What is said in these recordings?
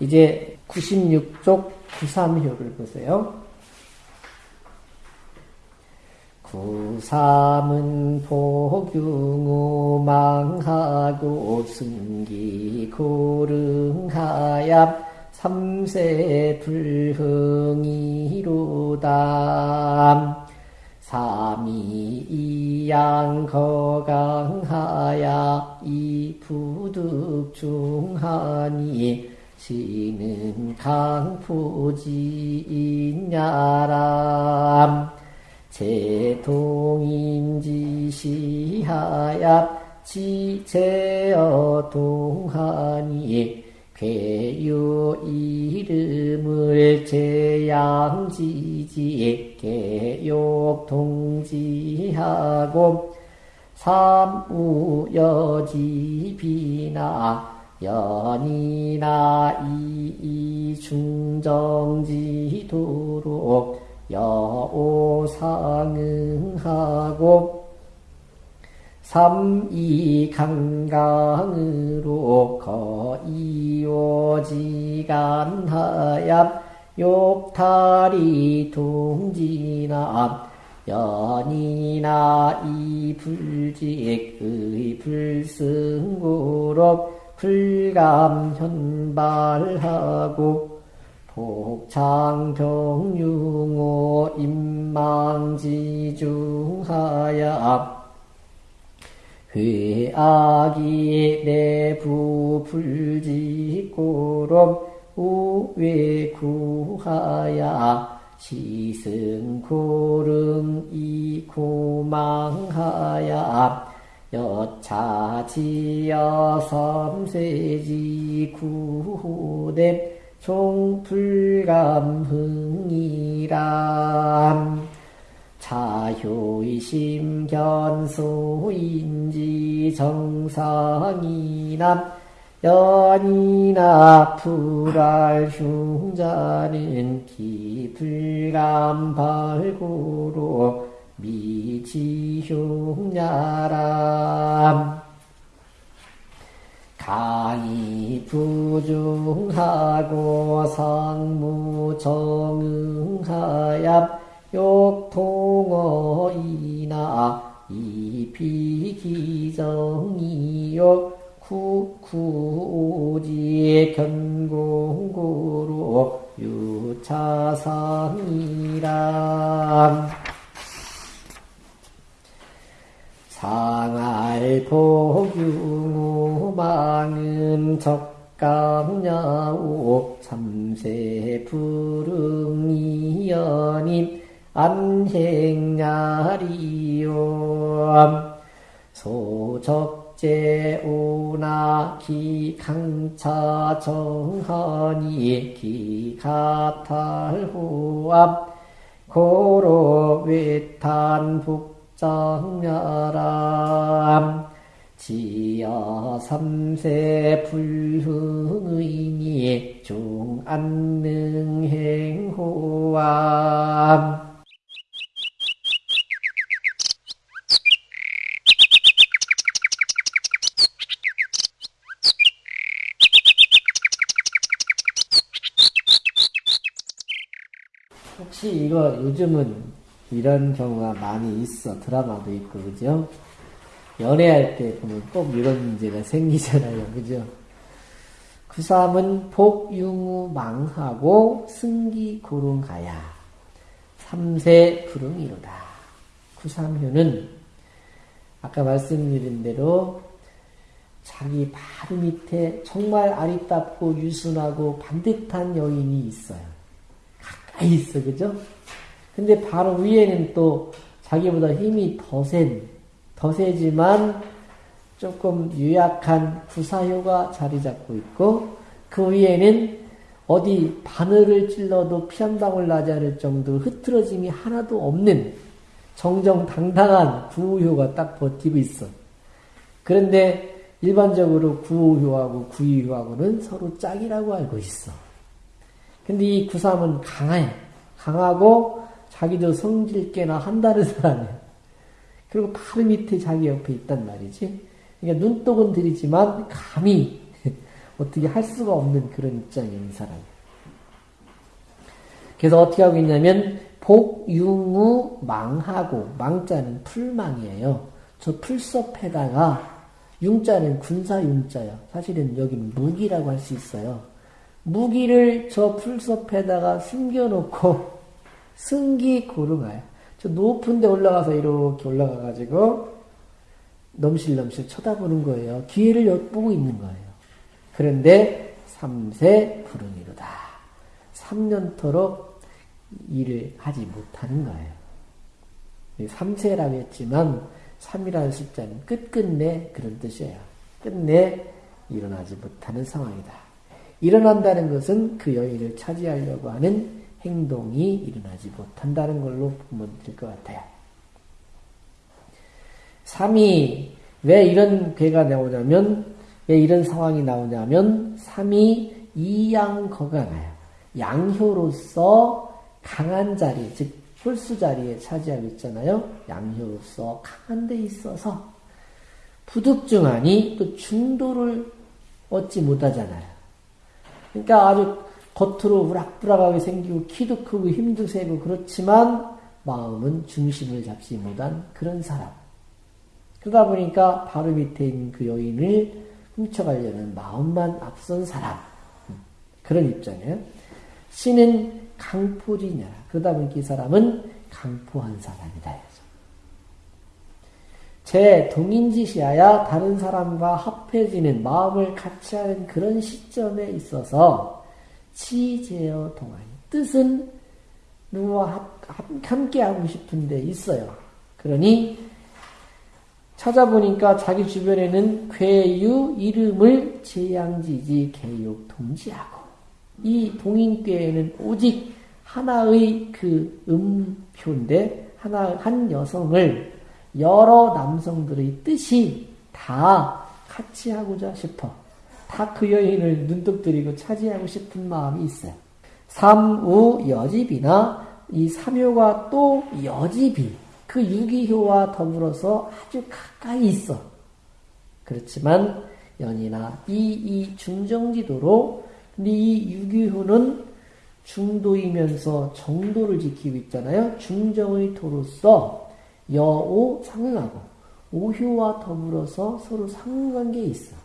이제 96쪽 93효를 보세요. 구삼은 복용우 망하고 승기 고릉하야 삼세 불흥이로다 삼이 이양 거강하야 이 부득 중하니 시는 강포지인야람 제동인지시하야 지제어 동하니 괴유 이름을 제양지지 개욕 동지하고 삼우여지비나 연이나 이중정지도록 여오상응하고 삼이강강으로 거이오지간하야 욕탈이 동지나 연이나 이불직의 불승구로 불감현발하고 복창경융호 임망지중하야 회악이 내부 불지고로 우외구하야 시승고릉 이고망하야 여차지여 섬세지 구호대 종불감흥이람 자효의심 견소인지 정상이남 연이나 불알 흉자는 기불감 발구로 미지흉야람. 강이 부중하고 상무정응하야 욕통어이나 이비기정이욕 구구오지 견공고로 유차상이람 상알복유망은 적감야오 참새 불응이연임 안행야리요 소적제 오나 기강차 정하니 기가탈호암 고로 외탄 북 정야람 지어 삼세 불흥의니 중안능행호암 혹시 이거 요즘은 이런 경우가 많이 있어. 드라마도 있고, 그죠? 연애할 때 보면 꼭 이런 문제가 생기잖아요. 그죠? 구삼은 복유무 망하고 승기 고run가야. 삼세 불응이로다. 구삼효는 아까 말씀드린 대로 자기 바로 밑에 정말 아리답고 유순하고 반듯한 여인이 있어요. 가까이 있어, 그죠? 근데 바로 위에는 또 자기보다 힘이 더 센, 더 세지만 조금 유약한 구사효가 자리 잡고 있고, 그 위에는 어디 바늘을 찔러도 피 한 방울 나지 않을 정도 흐트러짐이 하나도 없는 정정당당한 구우효가 딱 버티고 있어. 그런데 일반적으로 구우효하고 구이효하고는 서로 짝이라고 알고 있어. 근데 이 구삼은 강해. 강하고 자기도 성질 깨나 한다는 사람이야. 그리고 바로 밑에 자기 옆에 있단 말이지. 그러니까 눈독은 들이지만 감히 어떻게 할 수가 없는 그런 입장이에요, 이 사람이. 그래서 어떻게 하고 있냐면, 복융우 망하고, 망자는 풀망이에요. 저 풀섭에다가, 융자는 군사융자요. 사실은 여기는 무기라고 할 수 있어요. 무기를 저 풀섭에다가 숨겨놓고, 승기 고르가요. 저 높은 데 올라가서 이렇게 올라가가지고, 넘실넘실 쳐다보는 거예요. 기회를 엿보고 있는 거예요. 그런데 3세 불응이로다. 3년토록 일을 하지 못하는 거예요. 3세라고 했지만 3이라는 숫자는 끝끝내 그런 뜻이에요. 끝내 일어나지 못하는 상황이다. 일어난다는 것은 그 여인을 차지하려고 하는 행동이 일어나지 못한다는 걸로 보면 될 것 같아요. 3이 왜 이런 괴가 나오냐면 왜 이런 상황이 나오냐면 3이 이양거가나요. 양효로서 강한 자리, 즉 홀수 자리에 차지하고 있잖아요. 양효로서 강한 데 있어서 부득증하니 또 중도를 얻지 못하잖아요. 그러니까 아주 겉으로 우락부락하게 생기고 키도 크고 힘도 세고 그렇지만 마음은 중심을 잡지 못한 그런 사람. 그러다 보니까 바로 밑에 있는 그 여인을 훔쳐가려는 마음만 앞선 사람. 그런 입장이에요. 신은 강포지냐. 그러다 보니까 이 사람은 강포한 사람이다. 제 동인지시하야 다른 사람과 합해지는 마음을 같이 하는 그런 시점에 있어서 치제어 동안이 뜻은 누구와 함께 하고 싶은데 있어요. 그러니 찾아보니까 자기 주변에는 괴유 이름을 제양지지 개육 동지하고 이 동인교에는 오직 하나의 그 음표인데 하나 한 여성을 여러 남성들의 뜻이 다 같이 하고자 싶어 다 그 여인을 눈독 들이고 차지하고 싶은 마음이 있어요. 삼우 여집이나 이 삼효가 또 여집이 그 유기효와 더불어서 아주 가까이 있어. 그렇지만 연이나 이, 이 중정지도로 이 유기효는 중도이면서 정도를 지키고 있잖아요. 중정의 도로서 여오 상응하고 오효와 더불어서 서로 상응관계에 있어.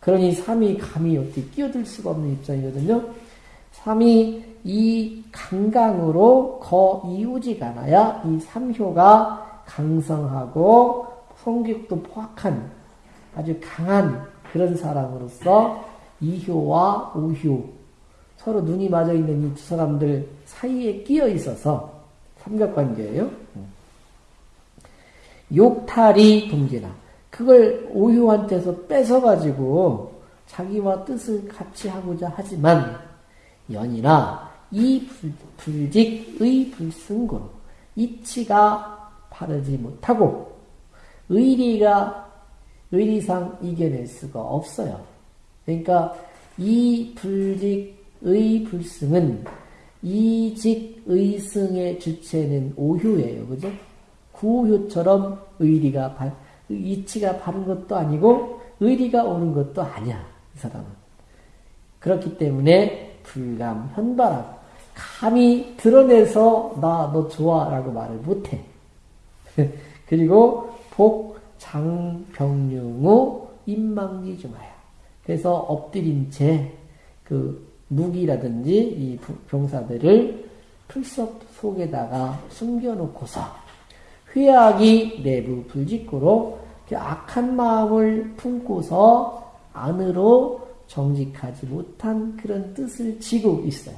그러니 삼이 감히 어떻게 끼어들 수가 없는 입장이거든요. 삼이 이 강강으로 거 이우지가 않아야 이 삼효가 강성하고 성격도 포악한 아주 강한 그런 사람으로서 이효와 오효 서로 눈이 맞아 있는 이 두 사람들 사이에 끼어 있어서 삼각관계예요. 욕탈이 동지나 그걸 오효한테서 뺏어가지고 자기와 뜻을 같이 하고자 하지만 연이나 이 불 직의 불승고로 이치가 바르지 못하고 의리가 의리상 이겨낼 수가 없어요. 그러니까 이 불직의 불승은 이직의승의 주체는 오효예요. 그죠? 구효처럼 의리가 바, 이치가 바른 것도 아니고 의리가 옳은 것도 아니야. 이 사람은. 그렇기 때문에 불감, 현발하고 감히 드러내서 나 너 좋아라고 말을 못해. 그리고 복, 장, 병룡우, 인망지 중하야. 그래서 엎드린 채 그 무기라든지 이 병사들을 풀섭 속에다가 숨겨놓고서 회악이 내부 불직구로 악한 마음을 품고서 안으로 정직하지 못한 그런 뜻을 지고 있어요.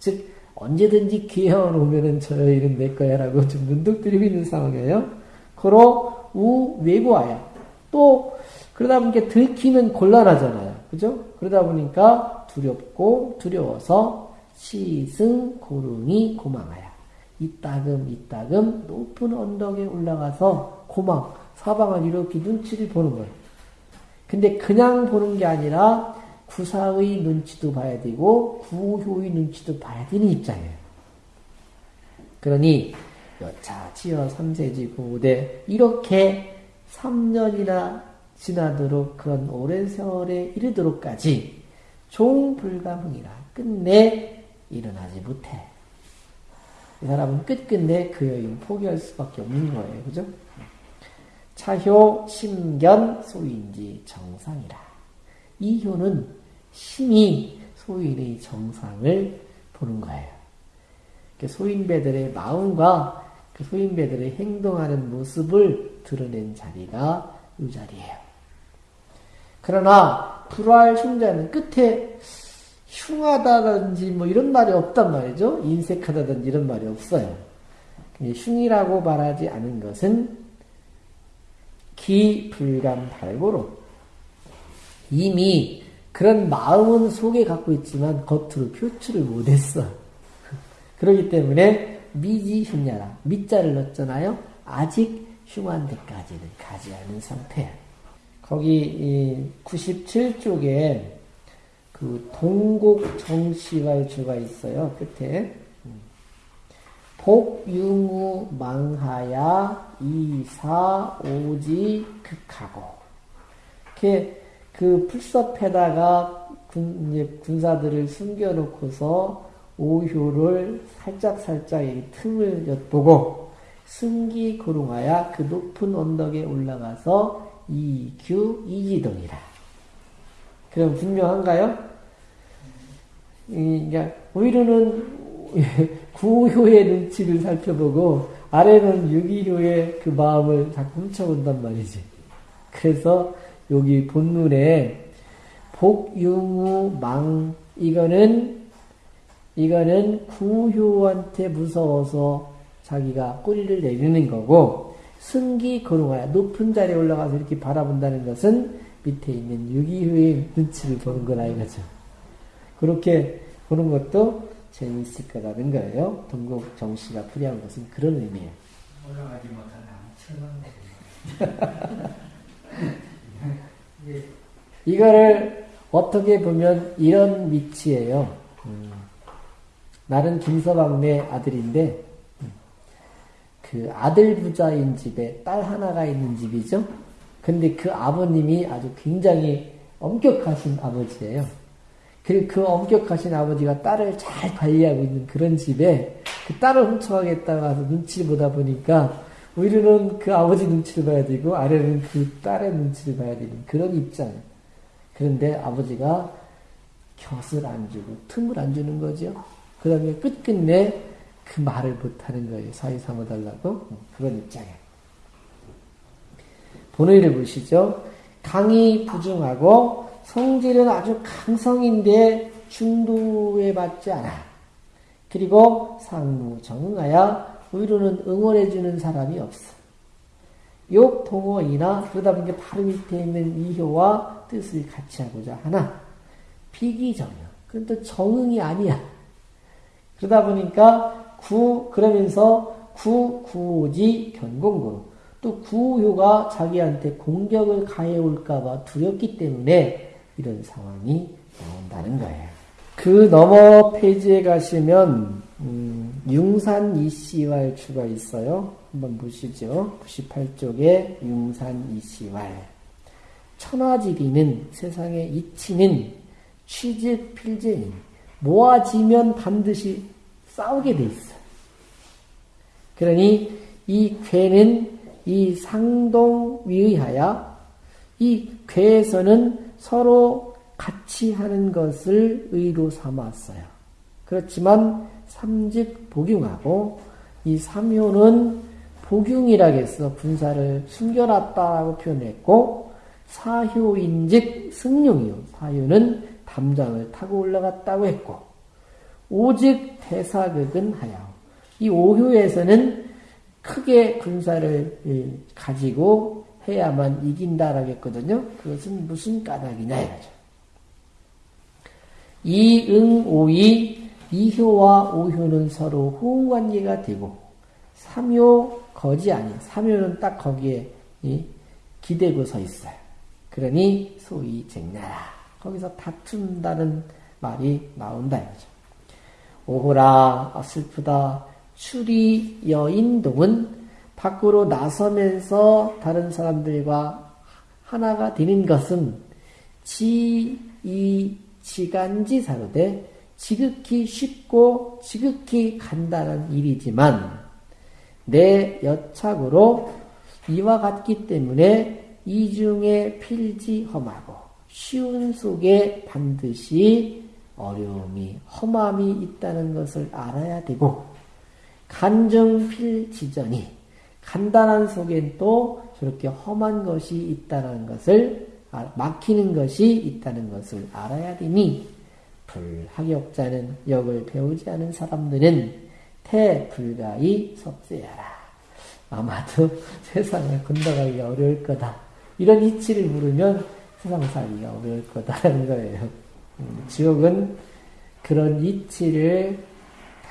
즉, 언제든지 기회만 오면은 저 일은 내 거야 라고 좀 들이고 있는 상황이에요. 그로 우 외고하야. 또, 그러다 보니까 들키면 곤란하잖아요. 그죠? 그러다 보니까 두렵고 두려워서 시승 고릉이 고망하야. 이따금 이따금 높은 언덕에 올라가서 고망, 사방을 이렇게 눈치를 보는 거예요. 근데 그냥 보는 게 아니라 구사의 눈치도 봐야 되고 구효의 눈치도 봐야 되는 입장이에요. 그러니 여차, 치여, 삼세지, 구대 이렇게 3년이나 지나도록 그런 오랜 세월에 이르도록까지 종불가흥이라 끝내 일어나지 못해. 이 사람은 끝끝내 그 여인 포기할 수밖에 없는 거예요. 그죠? 차효, 심견, 소인지 정상이라. 이 효는 심히 소인의 정상을 보는 거예요. 소인배들의 마음과 그 소인배들의 행동하는 모습을 드러낸 자리가 이 자리예요. 그러나 불화할 흉자는 끝에 흉하다든지 뭐 이런 말이 없단 말이죠. 인색하다든지 이런 말이 없어요. 흉이라고 말하지 않은 것은 기불감 발고로 이미 그런 마음은 속에 갖고 있지만 겉으로 표출을 못했어. 그러기 때문에 미지 흉야라 밑자를 넣었잖아요. 아직 흉한 데까지는 가지 않은 상태야. 거기 97쪽에 그 동곡 정시발주가 있어요. 끝에 복유무 망하야 이사 오지 극하고 이렇게 그 풀섭에다가 군, 군사들을 숨겨놓고서 오효를 살짝살짝 이 틈을 엿보고 승기 고롱하야 그 높은 언덕에 올라가서 이규 이지동이라. 그럼 분명한가요? 그러니까 오히려는 구효의 눈치를 살펴보고 아래는 유기효의 그 마음을 자꾸 훔쳐본단 말이지. 그래서 여기 본문에 복유무 망 이거는 이거는 구효한테 무서워서 자기가 꼬리를 내리는 거고 승기 거룩하야 높은 자리에 올라가서 이렇게 바라본다는 것은 밑에 있는 유기효의 눈치를 보는 거라 이거죠. 그렇게 보는 것도 재미있을 거라는 거예요. 동국 정씨가 풀이한 것은 그런 의미예요. 올라가지 못하는 이거를 어떻게 보면 이런 위치예요. 음. 나는 김서방네 아들인데 그 아들 부자인 집에 딸 하나가 있는 집이죠. 근데 그 아버님이 아주 굉장히 엄격하신 아버지예요. 그, 그 엄격하신 아버지가 딸을 잘 관리하고 있는 그런 집에 그 딸을 훔쳐가겠다고 해서 눈치를 보다 보니까 위로는 그 아버지 눈치를 봐야 되고 아래는 그 딸의 눈치를 봐야 되는 그런 입장. 그런데 아버지가 곁을 안 주고 틈을 안 주는 거죠. 그 다음에 끝끝내 그 말을 못하는 거예요. 사위 삼아달라고. 그런 입장에. 본의를 보시죠. 강이 부중하고 성질은 아주 강성인데 중도에 맞지 않아. 그리고 상무 정응하여 의로는 응원해주는 사람이 없어. 욕, 동어이나 그러다 보니까 바로 밑에 있는 이효와 뜻을 같이 하고자 하나 비기정형. 그건 또 정응이 아니야. 그러다 보니까 구 그러면서 구 구지 견공구로 또 구효가 자기한테 공격을 가해올까봐 두렵기 때문에 이런 상황이 나온다는 거예요. 그 넘어 페이지에 가시면 음, 융산 이씨왈 추가 있어요. 한번 보시죠. 98쪽에 융산 이씨왈. 천하지리는 세상의 이치는 취직 필제인 모아지면 반드시 싸우게 돼 있어. 그러니 이 괴는 이 상동 위의하여 이 괴에서는 서로 같이 하는 것을 의로 삼았어요. 그렇지만 삼직 복용하고 이 삼효는 복용이라겠어 분사를 숨겨놨다라고 표현했고 사효인즉 승용이요. 사효는 담장을 타고 올라갔다고 했고 오직 대사극은 하여 이 오효에서는 크게 군사를 예, 가지고 해야만 이긴다라고 했거든요. 그것은 무슨 까닭이냐 이거죠. 이응오이 이효와 오효는 서로 호응관계가 되고 삼효 거지 아니 삼효는 딱 거기에 기대고 서 있어요. 그러니 소위 쟁나라 거기서 다툰다는 말이 나온다 이거죠. 오호라 아, 슬프다 추리 여인동은 밖으로 나서면서 다른 사람들과 하나가 되는 것은 지이 지간지 사로되 지극히 쉽고 지극히 간단한 일이지만 내 여착으로 이와 같기 때문에 이중에 필지 험하고 쉬운 속에 반드시 어려움이 험함이 있다는 것을 알아야 되고 간정필지전이 간단한 속엔 또 저렇게 험한 것이 있다는 것을 막히는 것이 있다는 것을 알아야 되니 불학역자는 역을 배우지 않은 사람들은 태불가히 섭세하라. 아마도 세상을 건너가기가 어려울 거다. 이런 이치를 물으면 세상 살기가 어려울 거다라는 거예요. 음, 지옥은 그런 이치를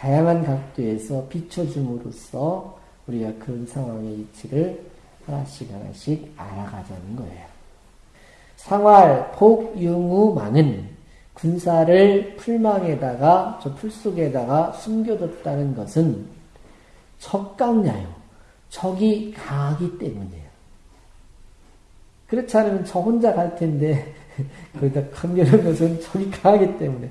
다양한 각도에서 비춰줌으로써 우리가 그런 상황의 이치를 하나씩 하나씩 알아가자는 거예요. 상활, 폭, 융우, 망은 군사를 풀망에다가, 저 풀 속에다가 숨겨뒀다는 것은 적강냐요. 적이 강하기 때문이에요. 그렇지 않으면 저 혼자 갈 텐데, 거기다 강렬한 것은 적이 강하기 때문에.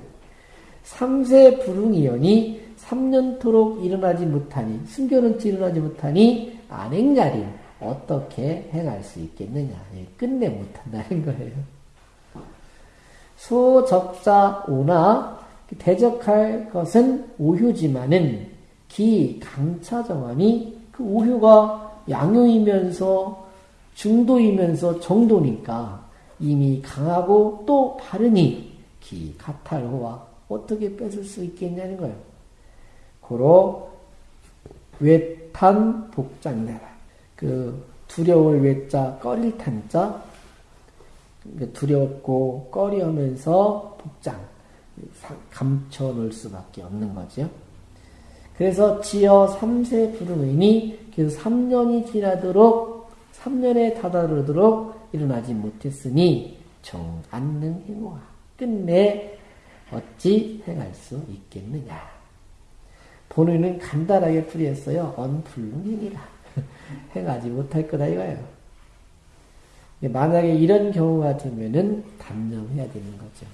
삼세 불응이연이 3년토록 일어나지 못하니, 숨겨놓지 일어나지 못하니, 안행자리 어떻게 행할 수 있겠느냐. 예, 끝내 못한다는 거예요. 소적자 오나 대적할 것은 오효지만은 기 강차정하니 그 오효가 양효이면서 중도이면서 정도니까 이미 강하고 또 바르니 기 가탈호와 어떻게 뺏을 수 있겠냐는 거예요. 고로 외탄 복장내라. 그 두려울 외자 꺼릴 탄자 두렵고 꺼리하면서 복장 감춰 놓을 수밖에 없는 거죠. 그래서 지어 3세 부름이니 그래서 3년이 지나도록 3년에 다다르도록 일어나지 못했으니 정 안능 행와 끝내 어찌 행할 수 있겠느냐. 본인은 간단하게 풀이했어요. 언불능행이라 행하지 못할 거다 이거예요. 만약에 이런 경우가 되면은 단념해야 되는 거죠.